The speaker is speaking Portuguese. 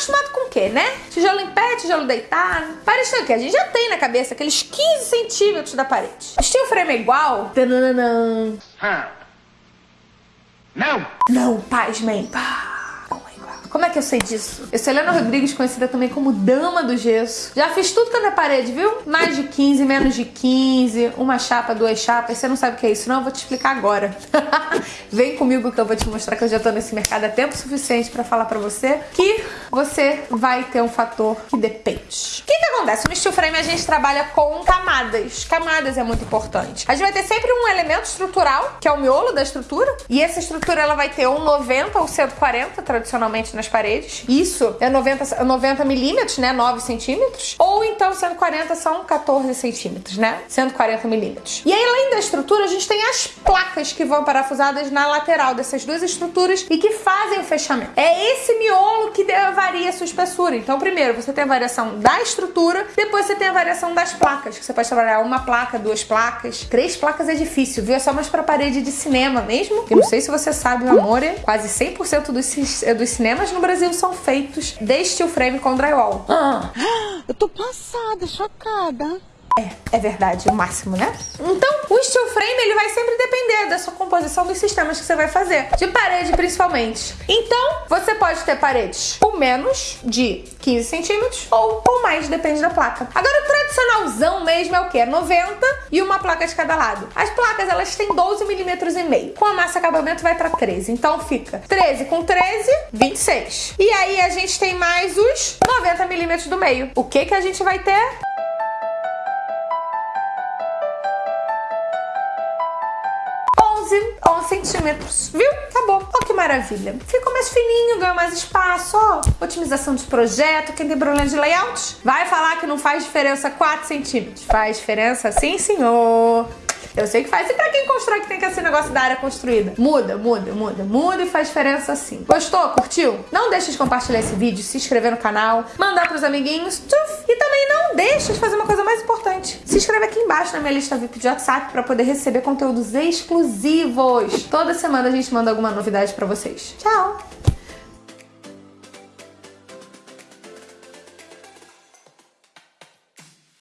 acostumado com o quê, né? Tijolo em pé, tijolo deitado. Parece o quê? A gente já tem na cabeça aqueles 15 centímetros da parede. O steel frame é igual? Não! Não, pasmem. Pá. É que eu sei disso? Eu sou Helena Rodrigues, conhecida também como Dama do Gesso. Já fiz tudo que é na parede, viu? Mais de 15, menos de 15, uma chapa, duas chapas. Você não sabe o que é isso, não? Eu vou te explicar agora. Vem comigo que eu vou te mostrar que eu já tô nesse mercado há tempo suficiente pra falar pra você que você vai ter um fator que depende. O que que acontece? No steel frame a gente trabalha com camadas. Camadas é muito importante. A gente vai ter sempre um elemento estrutural, que é o miolo da estrutura, e essa estrutura ela vai ter um 90 ou 140, tradicionalmente nas paredes. Isso é 90, 90 milímetros, né? 9 centímetros. Ou então 140 são 14 centímetros, né? 140 milímetros. E aí, da estrutura, a gente tem as placas que vão parafusadas na lateral dessas duas estruturas e que fazem o fechamento. É esse miolo que varia a sua espessura. Então, primeiro, você tem a variação da estrutura, depois você tem a variação das placas, que você pode trabalhar uma placa, duas placas. Três placas é difícil, viu? É só mais pra parede de cinema mesmo. Eu não sei se você sabe, meu amor, é quase 100% dos, dos cinemas no Brasil são feitos de steel frame com drywall. Ah, eu tô passada, chocada. É, é verdade, o máximo, né? Então, o steel frame ele vai sempre depender da sua composição dos sistemas que você vai fazer, de parede principalmente. Então, você pode ter paredes com menos de 15 centímetros ou com mais, depende da placa. Agora, o tradicionalzão mesmo é o que? 90 e uma placa de cada lado. As placas, elas têm 12 milímetros e meio. Com a massa acabamento vai para 13. Então, fica 13 com 13, 26. E aí, a gente tem mais os 90 milímetros do meio. O que que a gente vai ter? 11 centímetros, viu? Tá bom. Olha que maravilha. Ficou mais fininho, ganhou mais espaço, ó. Otimização de projeto. Quem tem problema de layout, vai falar que não faz diferença 4 centímetros. Faz diferença sim, senhor. Eu sei que faz. E pra quem constrói que tem que esse negócio da área construída? Muda, muda, muda, muda e faz diferença sim. Gostou? Curtiu? Não deixe de compartilhar esse vídeo, se inscrever no canal, mandar pros amiguinhos. Tchuf! E também não deixe de fazer uma coisa mais importante. Se inscreve aqui embaixo na minha lista VIP de WhatsApp pra poder receber conteúdos exclusivos. Toda semana a gente manda alguma novidade pra vocês. Tchau!